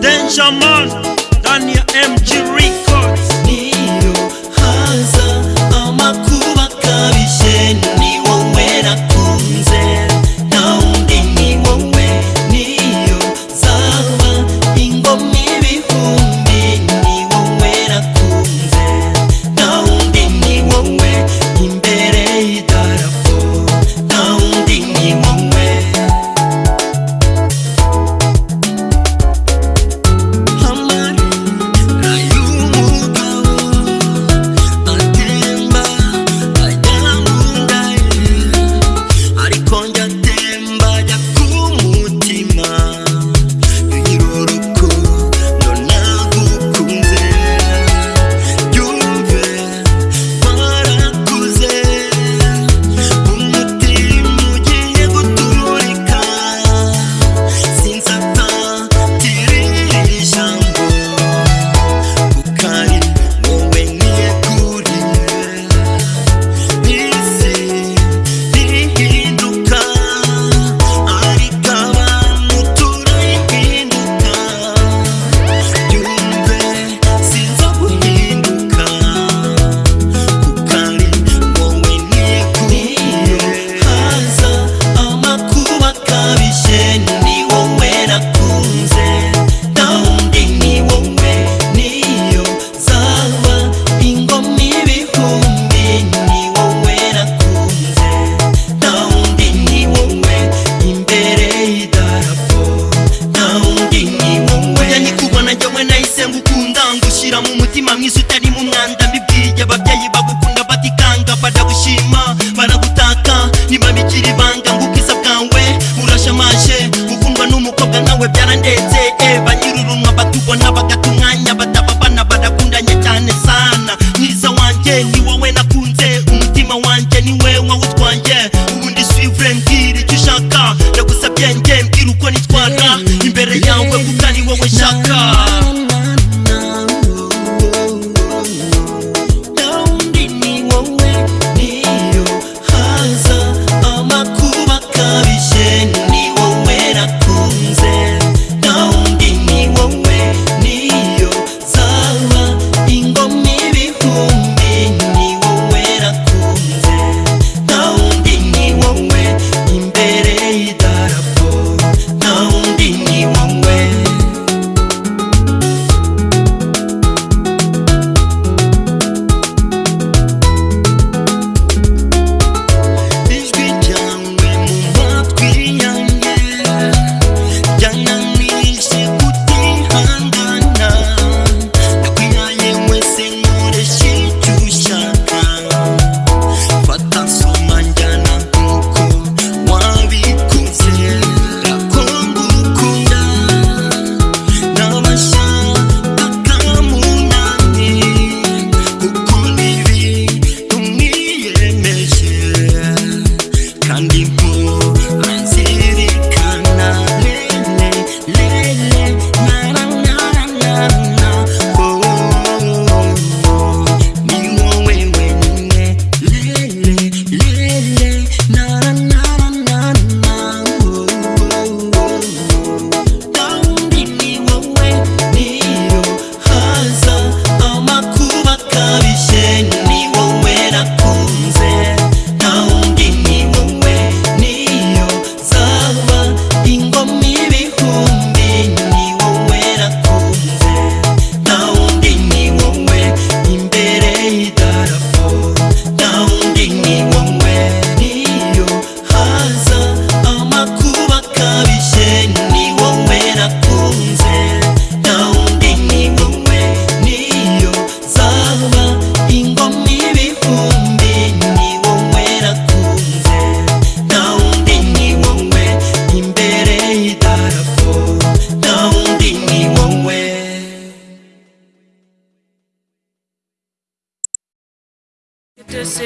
Danger Man, Daniel MG isi utari mu mwanda mbibwiye ababyeyi bagukunda batikanga baragushima baragutaka ntibabikira ibanga.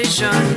decision.